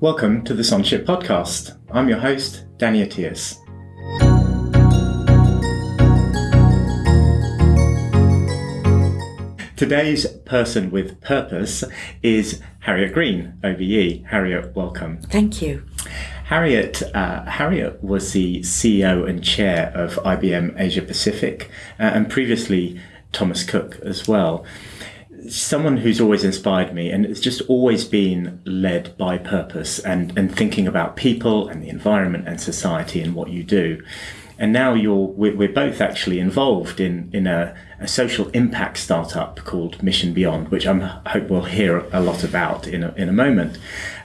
Welcome to the Sondership Podcast. I'm your host, Danny Attias. Today's person with purpose is Harriet Green, OBE. Harriet, welcome. Thank you. Harriet, uh, Harriet was the CEO and chair of IBM Asia Pacific, uh, and previously Thomas Cook as well. Someone who's always inspired me, and it's just always been led by purpose and, and thinking about people and the environment and society and what you do. And now you're we're, we're both actually involved in in a, a, social impact startup called Mission Beyond, which I'm, I hope we'll hear a lot about in a, in a moment.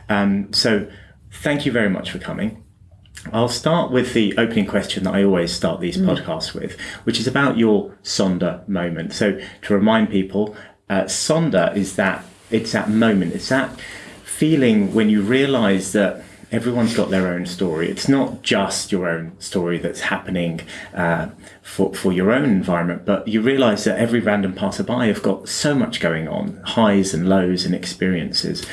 Um, so thank you very much for coming. I'll start with the opening question that I always start these mm. podcasts with, which is about your Sonder moment. So to remind people, uh, Sonder is that it's that moment, it's that feeling when you realise that everyone's got their own story. It's not just your own story that's happening uh, for, for your own environment, but you realize that every random passerby have got so much going on, highs and lows and experiences.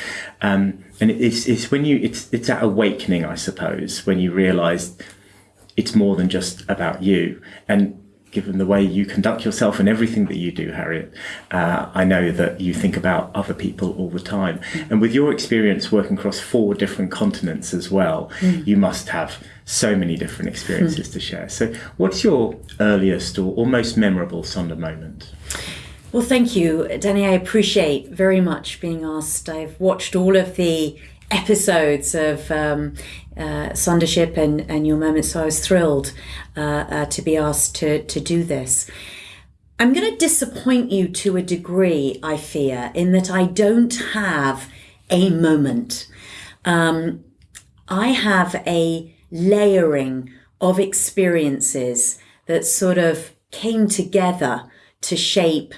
Um, and it's, it's when you, it's, it's that awakening, I suppose, when you realize it's more than just about you. And given the way you conduct yourself and everything that you do, Harriet, uh, I know that you think about other people all the time. Mm. And with your experience working across four different continents as well, mm. you must have so many different experiences mm. to share. So, what's your earliest or, or most memorable Sonder moment? Well, thank you, Danny. I appreciate very much being asked. I've watched all of the episodes of um, uh, Sondership and, and Your Moment, so I was thrilled uh, uh, to be asked to, to do this. I'm going to disappoint you to a degree, I fear, in that I don't have a moment. Um, I have a layering of experiences that sort of came together to shape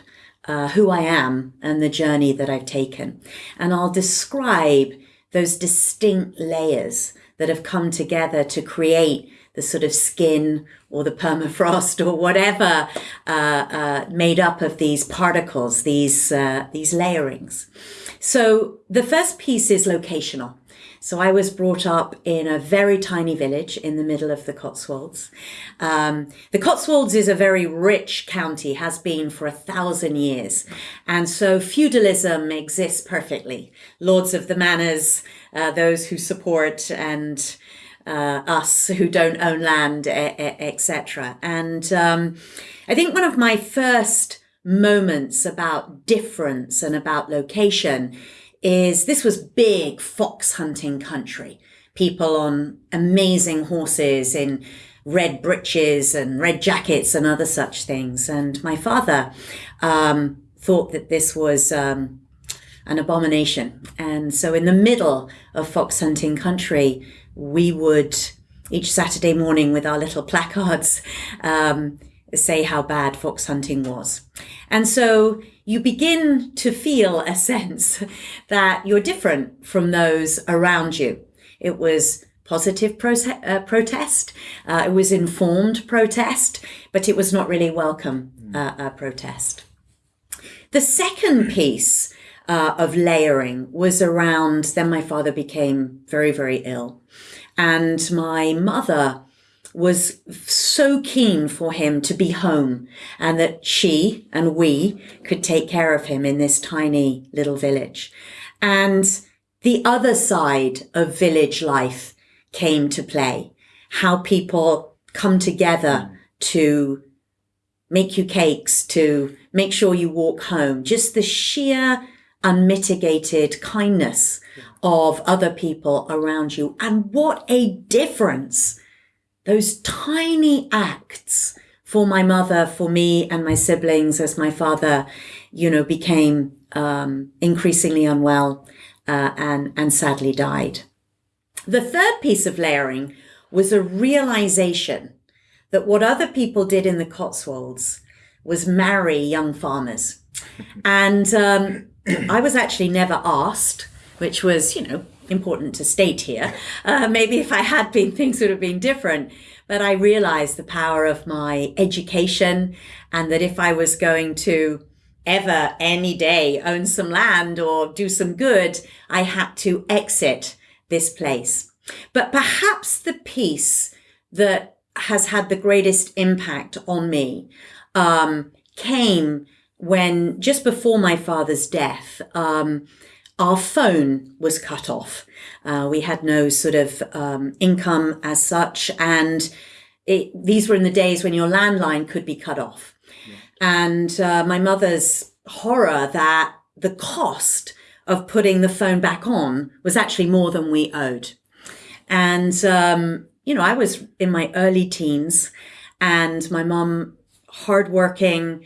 uh, who I am and the journey that I've taken. And I'll describe those distinct layers that have come together to create the sort of skin or the permafrost or whatever uh, uh, made up of these particles, these uh, these layerings. So the first piece is locational. So I was brought up in a very tiny village in the middle of the Cotswolds. Um, the Cotswolds is a very rich county, has been for a thousand years. And so feudalism exists perfectly. Lords of the manors, uh, those who support and uh, us who don't own land, etc. And um, I think one of my first moments about difference and about location is this was big fox hunting country. People on amazing horses in red breeches and red jackets and other such things. And my father um, thought that this was um, an abomination. And so, in the middle of fox hunting country, we would each Saturday morning with our little placards um, say how bad fox hunting was. And so you begin to feel a sense that you're different from those around you. It was positive uh, protest, uh, it was informed protest, but it was not really welcome uh, protest. The second piece uh, of layering was around then my father became very, very ill. And my mother was so keen for him to be home and that she and we could take care of him in this tiny little village. And the other side of village life came to play. How people come together to make you cakes, to make sure you walk home. Just the sheer unmitigated kindness of other people around you. And what a difference those tiny acts for my mother, for me and my siblings as my father, you know, became um, increasingly unwell uh, and, and sadly died. The third piece of layering was a realization that what other people did in the Cotswolds was marry young farmers. and um, I was actually never asked, which was, you know, important to state here. Uh, maybe if I had been, things would have been different. But I realized the power of my education and that if I was going to ever, any day, own some land or do some good, I had to exit this place. But perhaps the piece that has had the greatest impact on me um, came when just before my father's death, um, our phone was cut off. Uh, we had no sort of um, income as such, and it, these were in the days when your landline could be cut off. Yeah. And uh, my mother's horror that the cost of putting the phone back on was actually more than we owed. And, um, you know, I was in my early teens, and my mom, hardworking,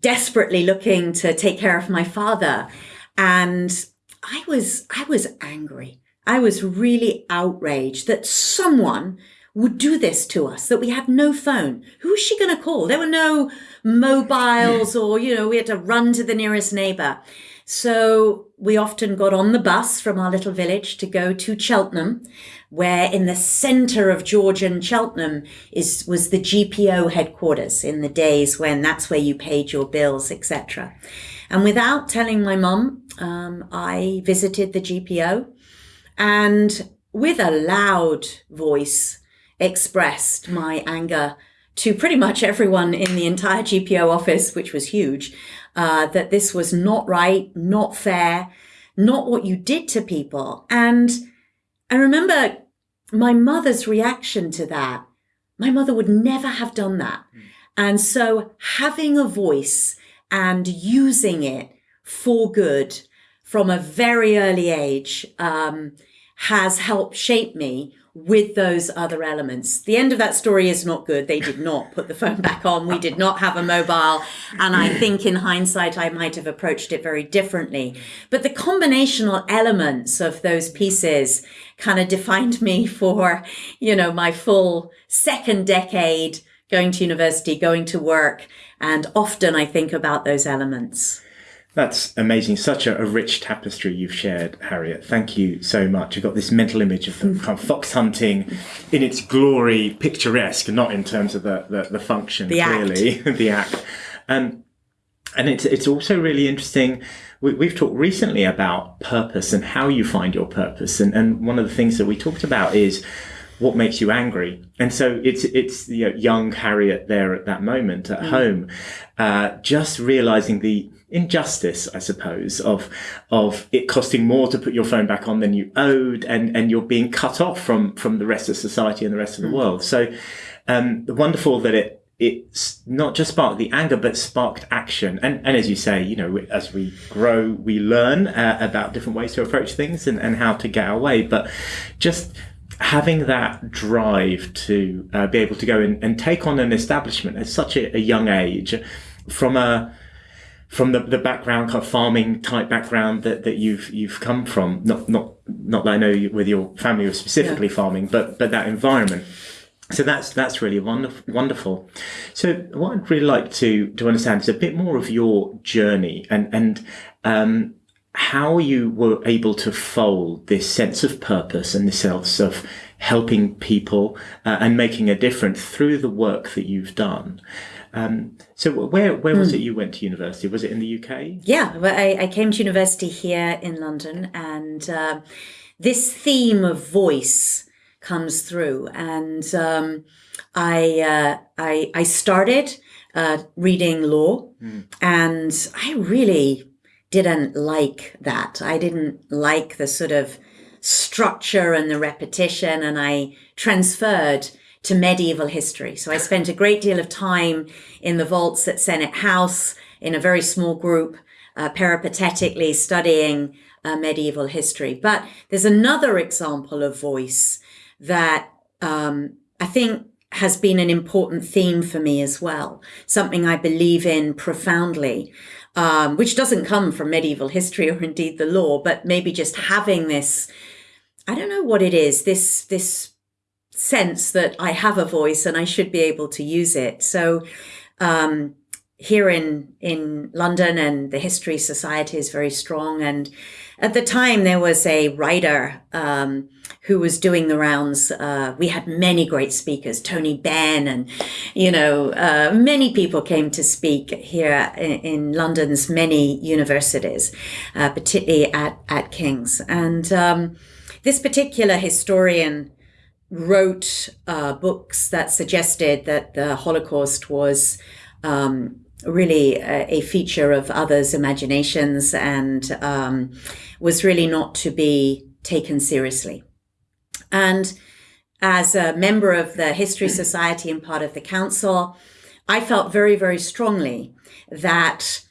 desperately looking to take care of my father. And I was, I was angry. I was really outraged that someone would do this to us, that we had no phone. Who was she going to call? There were no mobiles or, you know, we had to run to the nearest neighbor. So we often got on the bus from our little village to go to Cheltenham, where in the center of Georgian Cheltenham is was the GPO headquarters in the days when that's where you paid your bills, etc. And without telling my mum, um, I visited the GPO and with a loud voice expressed my anger to pretty much everyone in the entire GPO office, which was huge, uh, that this was not right, not fair, not what you did to people. And I remember my mother's reaction to that. My mother would never have done that. Mm. And so having a voice and using it for good from a very early age um, has helped shape me with those other elements. The end of that story is not good. They did not put the phone back on. We did not have a mobile. And I think in hindsight, I might have approached it very differently. But the combinational elements of those pieces kind of defined me for, you know, my full second decade going to university, going to work. And often I think about those elements. That's amazing. Such a, a, rich tapestry you've shared, Harriet. Thank you so much. You've got this mental image of the kind of fox hunting in its glory, picturesque, not in terms of the, the, the function, the clearly, act. the act. Um, and it's, it's also really interesting. We, have talked recently about purpose and how you find your purpose. And, and one of the things that we talked about is what makes you angry. And so it's, it's the young Harriet there at that moment at mm. home, uh, just realizing the, injustice, I suppose, of of it costing more to put your phone back on than you owed, and and you're being cut off from from the rest of society and the rest of the mm. world. So, um, wonderful that it it's not just sparked the anger, but sparked action. And and as you say, you know, as we grow, we learn uh, about different ways to approach things and and how to get our way. But just having that drive to uh, be able to go in and take on an establishment at such a, a young age from a from the, the background, kind of farming type background that, that you've you've come from. Not not not that I know you, with your family was specifically yeah. farming, but but that environment. So that's that's really wonderful. Wonderful. So what I'd really like to to understand is a bit more of your journey and and um, how you were able to fold this sense of purpose and this sense of helping people uh, and making a difference through the work that you've done. Um, so where where was it hmm. you went to university? Was it in the UK? Yeah, well, I, I came to university here in London, and uh, this theme of voice comes through. And um, I, uh, I I started uh, reading law, mm. and I really didn't like that. I didn't like the sort of structure and the repetition, and I transferred to medieval history. So I spent a great deal of time in the vaults at Senate House in a very small group, uh, peripatetically studying uh, medieval history. But there's another example of voice that um, I think has been an important theme for me as well, something I believe in profoundly, um, which doesn't come from medieval history or indeed the law, but maybe just having this, I don't know what it is, this, this sense that I have a voice and I should be able to use it. So um, here in in London and the History Society is very strong and at the time there was a writer um, who was doing the rounds. Uh, we had many great speakers, Tony Benn, and you know, uh, many people came to speak here in, in London's many universities, uh, particularly at at King's. And um, this particular historian wrote uh, books that suggested that the Holocaust was. Um, really a, a, feature of others' imaginations and um, was really not to be taken seriously. And as a member of the History Society and part of the council, I felt very, very strongly that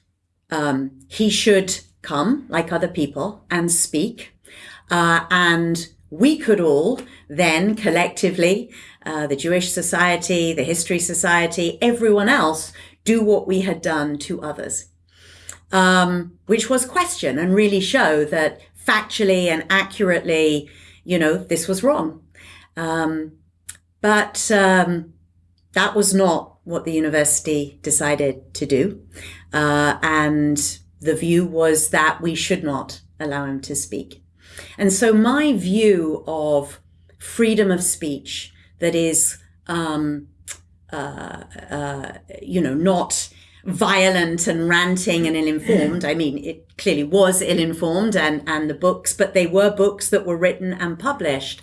um, he should come, like other people, and speak. Uh, and we could all then collectively, uh, the Jewish Society, the History Society, everyone else, do what we had done to others. Um, which was question and really show that factually and accurately you know, this was wrong. Um, but um, that was not what the university decided to do. Uh, and the view was that we should not allow him to speak. And so my view of freedom of speech that is, um, uh, uh, you know, not violent and ranting and ill-informed. I mean, it clearly was ill-informed and, and the books, but they were books that were written and published.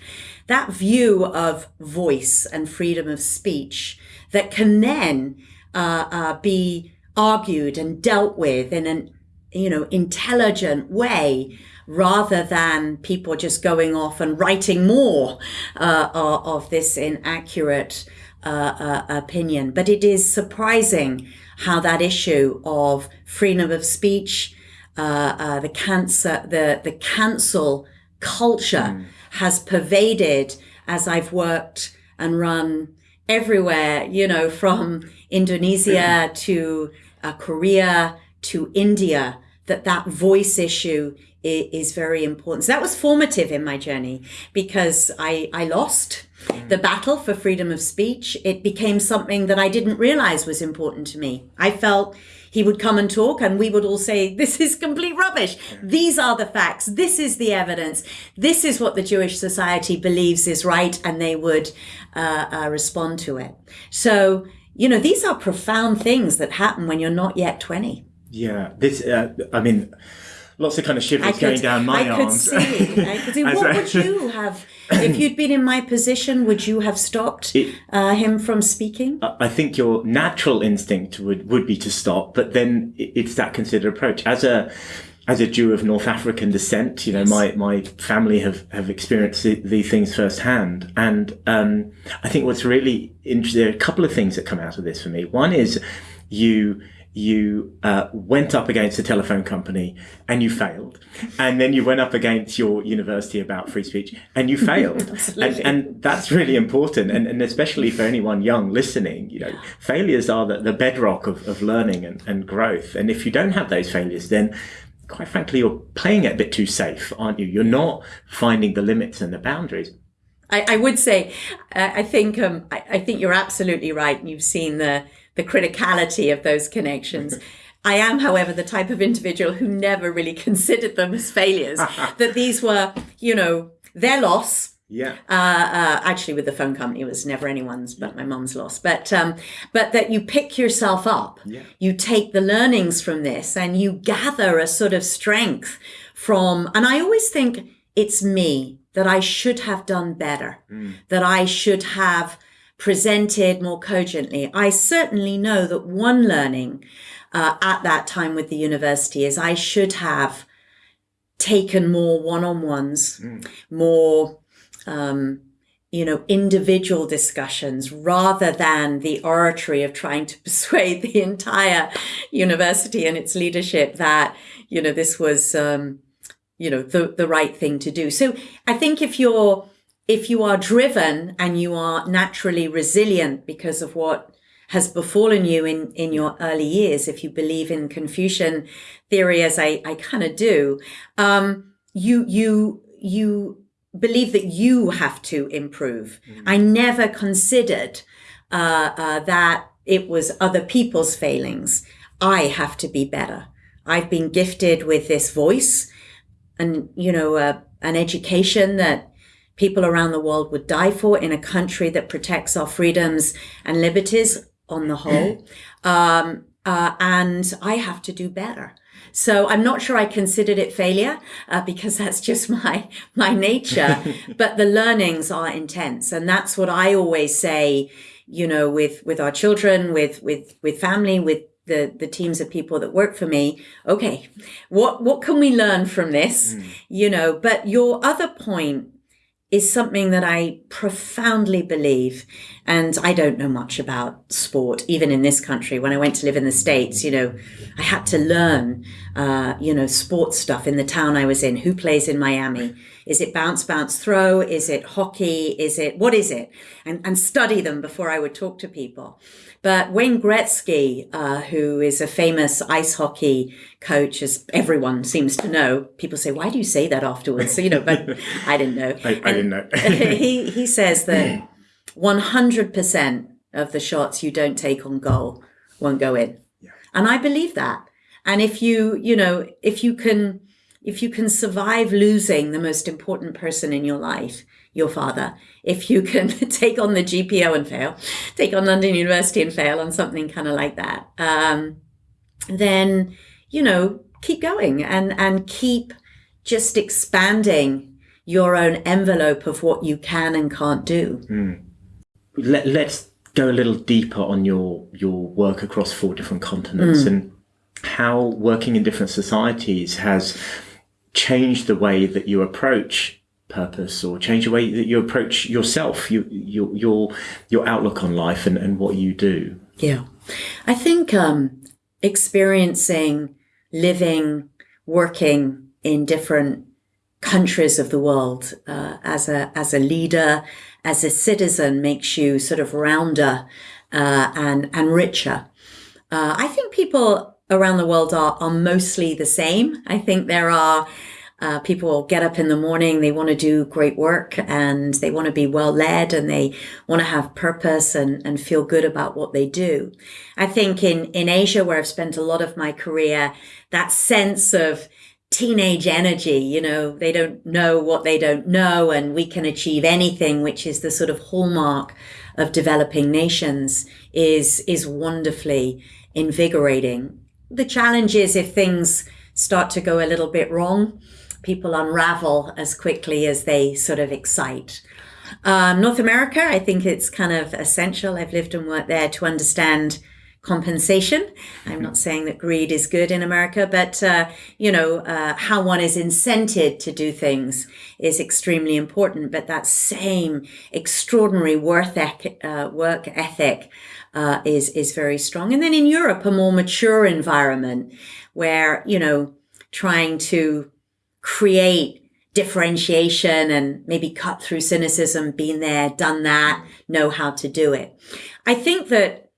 That view of voice and freedom of speech that can then uh, uh, be argued and dealt with in an, you know, intelligent way rather than people just going off and writing more uh, of this inaccurate uh, uh, opinion. But it is surprising how that issue of freedom of speech, uh, uh, the cancer, the the cancel culture mm. has pervaded as I've worked and run everywhere. You know, from Indonesia to uh, Korea to India. That that voice issue is very important. So that was formative in my journey because I, I lost the battle for freedom of speech. It became something that I didn't realize was important to me. I felt he would come and talk and we would all say, this is complete rubbish. These are the facts. This is the evidence. This is what the Jewish society believes is right. And they would uh, uh, respond to it. So, you know, these are profound things that happen when you're not yet 20. Yeah. This, uh, I mean, lots of kind of shivers could, going down my I arms. Could see, I could see. what would you have if you'd been in my position? Would you have stopped it, uh, him from speaking? I think your natural instinct would would be to stop, but then it's that considered approach as a as a Jew of North African descent, you know, yes. my, my family have, have experienced these things firsthand. And, um, I think what's really interesting, there are a couple of things that come out of this for me. One is you, you uh, went up against a telephone company and you failed. And then you went up against your university about free speech and you failed. and, and, that's really important. And, and, especially for anyone young listening, you know, failures are the, the bedrock of, of learning and, and growth. And if you don't have those failures, then quite frankly, you're playing it a bit too safe, aren't you? You're not finding the limits and the boundaries. I, I would say, uh, I think, um, I, I think you're absolutely right. You've seen the, the criticality of those connections. I am, however, the type of individual who never really considered them as failures, that these were, you know, their loss. Yeah. Uh, uh, actually, with the phone company, it was never anyone's but my mom's loss. But um, but that you pick yourself up, yeah. you take the learnings from this, and you gather a sort of strength from. And I always think it's me that I should have done better, mm. that I should have presented more cogently. I certainly know that one learning uh, at that time with the university is I should have taken more one-on-ones, mm. more, um, you know, individual discussions rather than the oratory of trying to persuade the entire university and its leadership that, you know, this was, um, you know, the, the right thing to do. So I think if you're, if you are driven and you are naturally resilient because of what has befallen you in, in your early years, if you believe in Confucian theory, as I, I kind of do, um, you, you, you believe that you have to improve. Mm. I never considered uh, uh, that it was other people's failings. I have to be better. I've been gifted with this voice and, you know uh, an education that people around the world would die for in a country that protects our freedoms and liberties on the whole. Um, uh, and I have to do better. So I'm not sure I considered it failure uh, because that's just my my nature. but the learnings are intense, and that's what I always say. You know, with with our children, with with with family, with the the teams of people that work for me. Okay, what what can we learn from this? Mm. You know, but your other point is something that I profoundly believe. And I don't know much about sport, even in this country. When I went to live in the States, you know, I had to learn, uh, you know, sports stuff in the town I was in. Who plays in Miami? Is it bounce, bounce, throw? Is it hockey? Is it, what is it? And, and study them before I would talk to people. But Wayne Gretzky, uh, who is a famous ice hockey coach, as everyone seems to know, people say, "Why do you say that afterwards?" So, you know, but I didn't know. I, I didn't know. he he says that 100% of the shots you don't take on goal won't go in, yeah. and I believe that. And if you, you know, if you can, if you can survive losing the most important person in your life, your father, if you can take on the GPO and fail, take on London University and fail on something kind of like that, um, then, you know, keep going and, and keep just expanding your own envelope of what you can and can't do. Mm. Let, let's go a little deeper on your, your work across four different continents mm. and how working in different societies has changed the way that you approach purpose or change the way that you approach yourself, you, your, your, your outlook on life and, and what you do? Yeah. I think um, experiencing, living, working in different countries of the world uh, as a as a leader, as a citizen, makes you sort of rounder uh, and and richer. Uh, I think people around the world are are mostly the same. I think there are uh, people get up in the morning, they want to do great work and they want to be well led and they want to have purpose and, and feel good about what they do. I think in, in Asia, where I've spent a lot of my career, that sense of teenage energy, you know, they don't know what they don't know and we can achieve anything, which is the sort of hallmark of developing nations is, is wonderfully invigorating. The challenge is if things start to go a little bit wrong, people unravel as quickly as they sort of excite. Um, North America, I think it's kind of essential. I've lived and worked there to understand compensation. I'm not saying that greed is good in America, but uh, you know uh, how one is incented to do things is extremely important. But that same extraordinary work ethic, uh, work ethic uh, is is very strong. And then in Europe, a more mature environment where you know trying to create differentiation and maybe cut through cynicism, been there, done that, mm. know how to do it. I think that,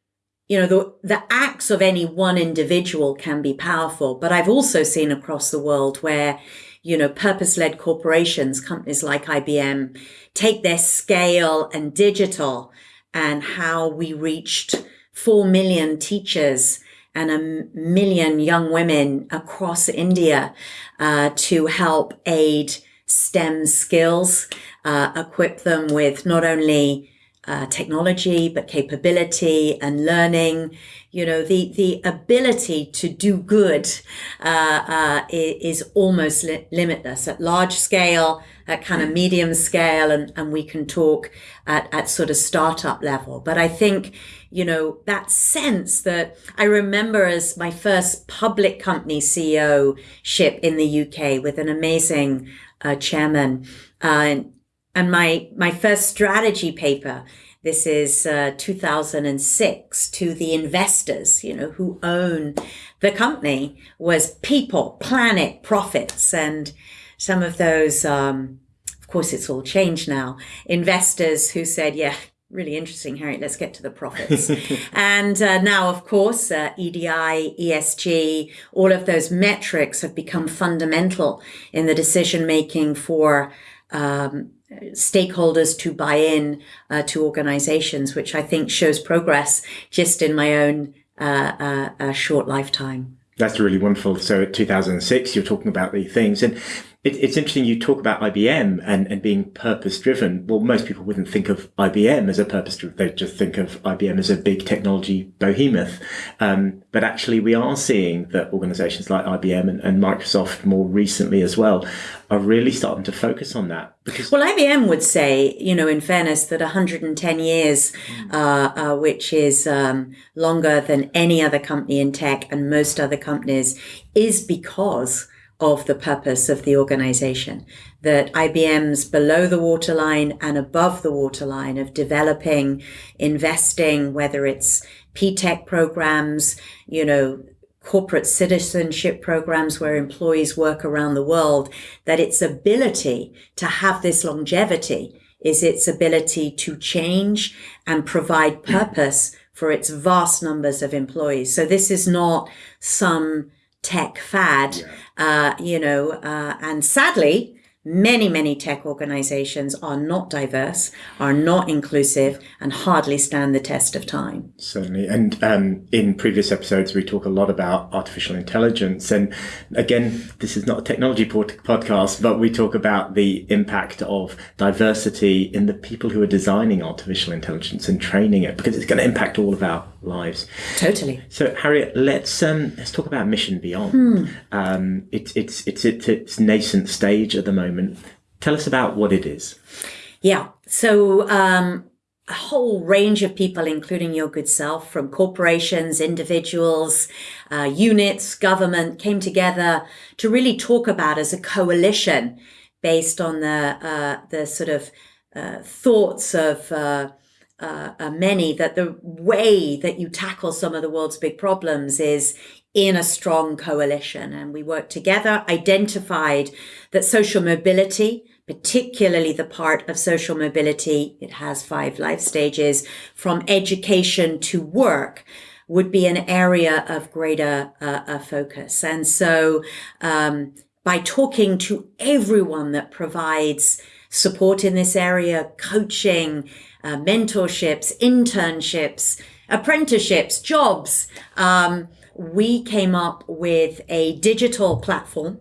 you know, the, the acts of any one individual can be powerful, but I've also seen across the world where, you know, purpose-led corporations, companies like IBM, take their scale and digital and how we reached 4 million teachers and a million young women across India uh, to help aid STEM skills, uh, equip them with not only uh, technology, but capability and learning. You know, the, the ability to do good uh, uh, is almost li- limitless at large scale, at kind of medium scale, and, and we can talk at, at sort of startup level. But I think, you know, that sense that I remember as my first public company CEO ship in the UK with an amazing uh, chairman. Uh, and my, my first strategy paper, this is uh, 2006 to the investors, you know, who own the company was people, planet, profits. And some of those, um, of course, it's all changed now. Investors who said, yeah, really interesting, Harriet. Let's get to the profits. and uh, now, of course, uh, EDI, ESG, all of those metrics have become fundamental in the decision making for um, stakeholders to buy in uh, to organizations, which I think shows progress just in my own uh, uh, short lifetime. That's really wonderful. So, at 2006, you're talking about the things. And It, it's interesting you talk about IBM and, and being purpose driven. Well, most people wouldn't think of IBM as a purpose driven. They just think of IBM as a big technology behemoth. Um, but actually, we are seeing that organizations like IBM and, and, Microsoft more recently as well are really starting to focus on that. Because well, IBM would say, you know, in fairness, that 110 years, mm. uh, uh, which is um, longer than any other company in tech and most other companies, is because of the purpose of the organization. That IBM's below the waterline and above the waterline of developing, investing, whether it's P-TECH programs, you know, corporate citizenship programs where employees work around the world, that its ability to have this longevity is its ability to change and provide purpose for its vast numbers of employees. So this is not some tech fad, yeah. uh, you know, uh, and sadly, many, many tech organizations are not diverse, are not inclusive, and hardly stand the test of time. Certainly. And um, in previous episodes, we talk a lot about artificial intelligence. And again, this is not a technology podcast, but we talk about the impact of diversity in the people who are designing artificial intelligence and training it, because it's going to impact all of our lives. Totally. So, Harriet, let's um, let's talk about Mission Beyond. Hmm. Um, it's it's it's it's its nascent stage at the moment. Tell us about what it is. Yeah. So. Um, a whole range of people, including your good self, from corporations, individuals, uh, units, government, came together to really talk about as a coalition based on the uh, the sort of uh, thoughts of uh, uh, uh, many that the way that you tackle some of the world's big problems is in a strong coalition. And we worked together, identified that social mobility, particularly the part of social mobility, it has five life stages from education to work would be an area of greater uh, uh, focus. And so, um, by talking to everyone that provides support in this area, coaching, uh, mentorships, internships, apprenticeships, jobs. Um, we came up with a digital platform,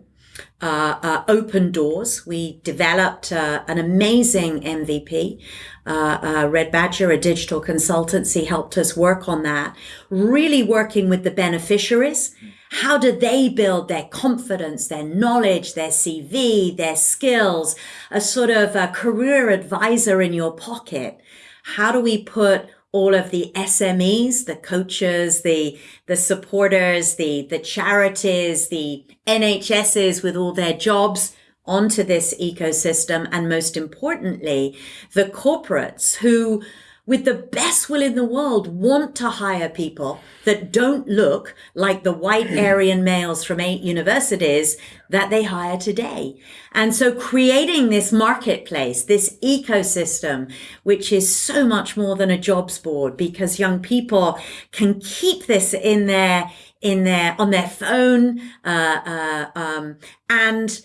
uh, uh, Open Doors. We developed uh, an amazing MVP. Uh, uh, Red Badger, a digital consultancy, helped us work on that, really working with the beneficiaries. How do they build their confidence, their knowledge, their CV, their skills, a sort of a career advisor in your pocket? How do we put all of the SMEs, the coaches, the the supporters, the the charities, the NHSs with all their jobs onto this ecosystem and most importantly, the corporates who with the best will in the world, want to hire people that don't look like the white Aryan males from eight universities that they hire today. And so creating this marketplace, this ecosystem, which is so much more than a jobs board because young people can keep this in their, in their, on their phone, uh, uh, um, and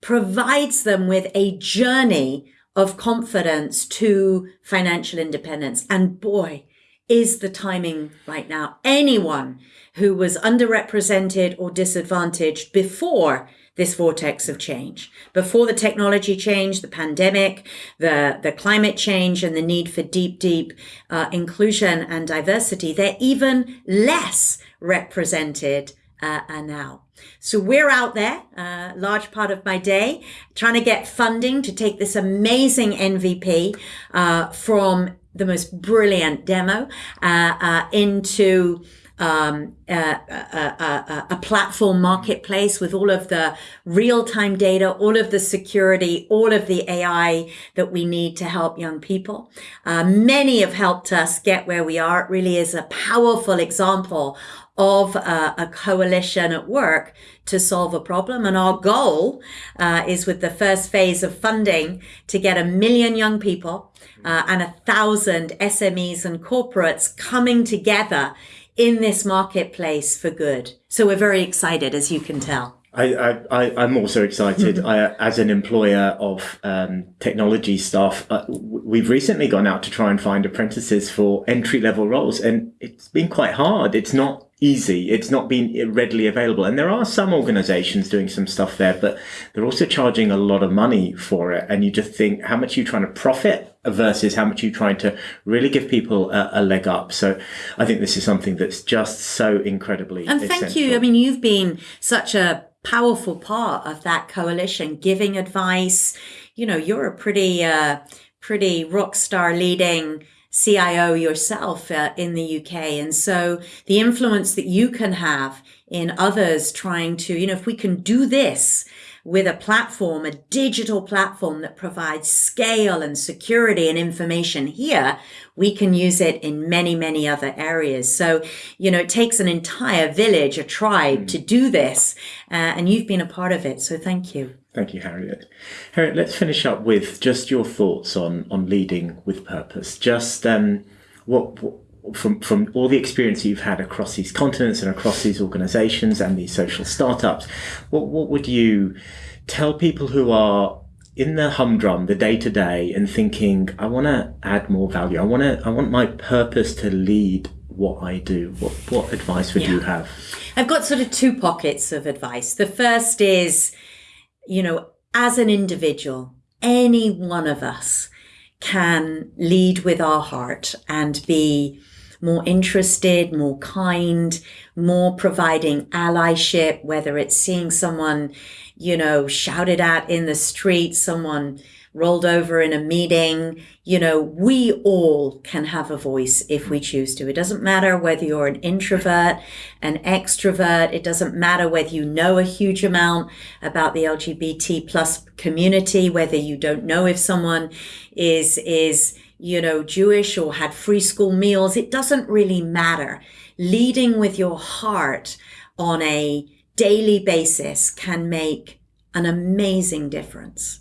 provides them with a journey of confidence to financial independence. And boy, is the timing right now. Anyone who was underrepresented or disadvantaged before this vortex of change, before the technology change, the pandemic, the, the climate change, and the need for deep, deep uh, inclusion and diversity, they're even less represented uh, now. So we're out there, a uh, large part of my day, trying to get funding to take this amazing MVP uh, from the most brilliant demo uh, uh into um, uh, a, a, platform marketplace with all of the real time data, all of the security, all of the AI that we need to help young people. Many have helped us get where we are. It really is a powerful example of a, a, coalition at work to solve a problem. And our goal uh, is with the first phase of funding to get a million young people uh, and a thousand SMEs and corporates coming together in this marketplace for good. So we're very excited, as you can tell. I, I, I'm also excited. I, as an employer of um, technology staff, uh, we've recently gone out to try and find apprentices for entry level roles, and it's been quite hard. It's not easy. It's not been readily available. And there are some organizations doing some stuff there, but they're also charging a lot of money for it. And you just think how much you're you trying to profit versus how much you're you trying to really give people a, a leg up. So I think this is something that's just so incredibly And thank essential. you. I mean, you've been such a powerful part of that coalition, giving advice. You know, you're a pretty, uh, pretty rock star leading CIO yourself uh, in the UK. And so the influence that you can have in others trying to, you know, if we can do this with a platform, a digital platform that provides scale and security and information here, we can use it in many, many other areas. So, you know, it takes an entire village, a tribe mm. to do this. Uh, and you've been a part of it. So thank you. Thank you, Harriet. Harriet, let's finish up with just your thoughts on on leading with purpose. Just um, what, what from from all the experience you've had across these continents and across these organisations and these social startups, what what would you tell people who are in the humdrum, the day to day, and thinking, I want to add more value. I want to. I want my purpose to lead what I do. What what advice would yeah. you have? I've got sort of two pockets of advice. The first is you know, as an individual, any one of us can lead with our heart and be more interested, more kind, more providing allyship, whether it's seeing someone, you know, shouted at in the street, someone rolled over in a meeting. You know, we all can have a voice if we choose to. It doesn't matter whether you're an introvert, an extrovert. It doesn't matter whether you know a huge amount about the LGBT plus community, whether you don't know if someone is, is, you know, Jewish or had free school meals. It doesn't really matter. Leading with your heart on a daily basis can make an amazing difference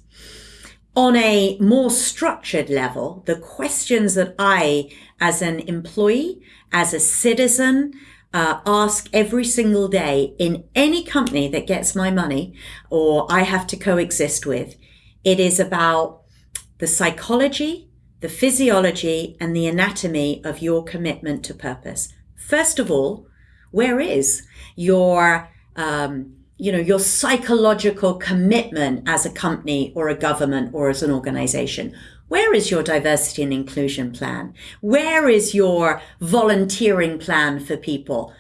on a more structured level, the questions that I, as an employee, as a citizen, uh, ask every single day in any company that gets my money or I have to coexist with, it is about the psychology, the physiology, and the anatomy of your commitment to purpose. First of all, where is your um, you know, your psychological commitment as a company or a government or as an organization. Where is your diversity and inclusion plan? Where is your volunteering plan for people?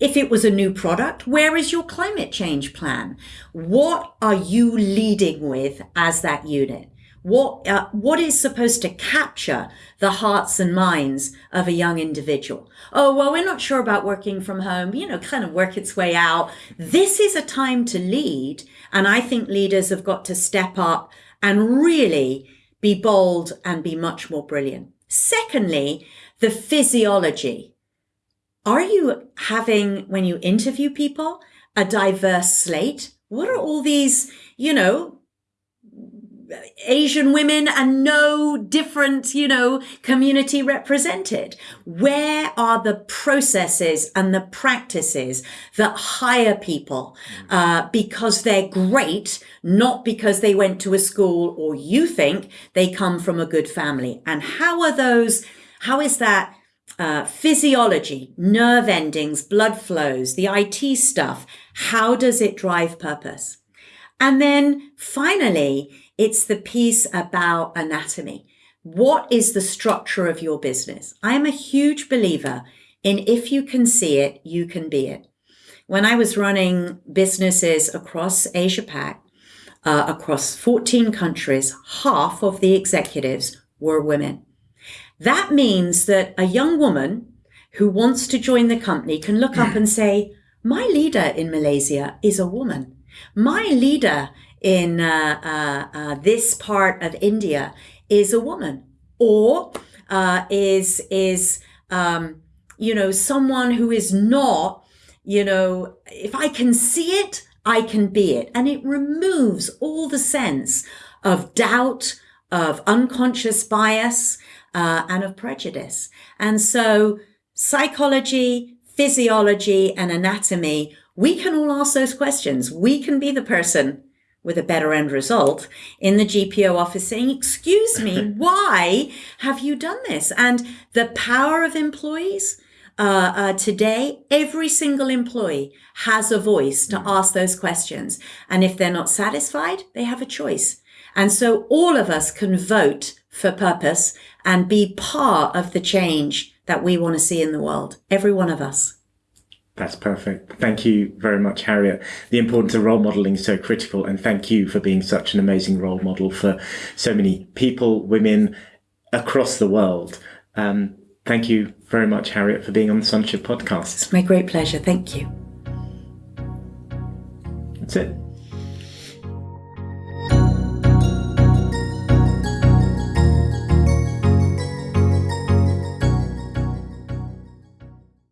If it was a new product, where is your climate change plan? What are you leading with as that unit? What uh, what is supposed to capture the hearts and minds of a young individual? Oh well we're not sure about working from home you know kind of work its way out. This is a time to lead and i think leaders have got to step up and really be bold and be much more brilliant. Secondly the physiology. Are you having when you interview people a diverse slate? What are all these you know Asian women and no different, you know, community represented? Where are the processes and the practices that hire people uh, because they're great, not because they went to a school or you think they come from a good family? And how are those, how is that uh, physiology, nerve endings, blood flows, the IT stuff? How does it drive purpose? And then finally, it's the piece about anatomy. What is the structure of your business? I am a huge believer in if you can see it, you can be it. When I was running businesses across Asia Pac, uh, across 14 countries, half of the executives were women. That means that a young woman who wants to join the company can look up and say, my leader in Malaysia is a woman. My leader in uh, uh, uh, this part of India is a woman or uh, is is um, you know someone who is not you know if I can see it I can be it. And it removes all the sense of doubt of unconscious bias uh, and of prejudice. And so psychology physiology and anatomy we can all ask those questions we can be the person with a better end result in the GPO office saying, excuse me, why have you done this? And the power of employees uh, uh, today, every single employee has a voice to ask those questions. And if they're not satisfied, they have a choice. And so all of us can vote for purpose and be part of the change that we want to see in the world. Every one of us. That's perfect. Thank you very much, Harriet. The importance of role modeling is so critical, and thank you for being such an amazing role model for so many people, women across the world. Um, thank you very much, Harriet, for being on the Sondership podcast. It's my great pleasure. Thank you. That's it.